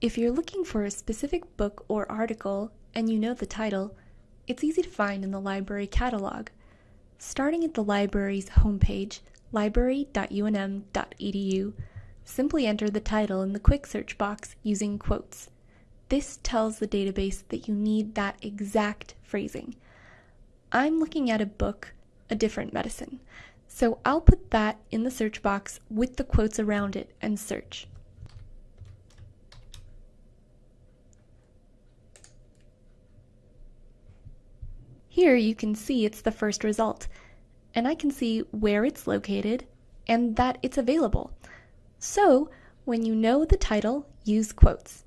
If you're looking for a specific book or article and you know the title, it's easy to find in the library catalog. Starting at the library's homepage, library.unm.edu, simply enter the title in the quick search box using quotes. This tells the database that you need that exact phrasing. I'm looking at a book, A Different Medicine, so I'll put that in the search box with the quotes around it and search. Here you can see it's the first result, and I can see where it's located and that it's available. So, when you know the title, use quotes.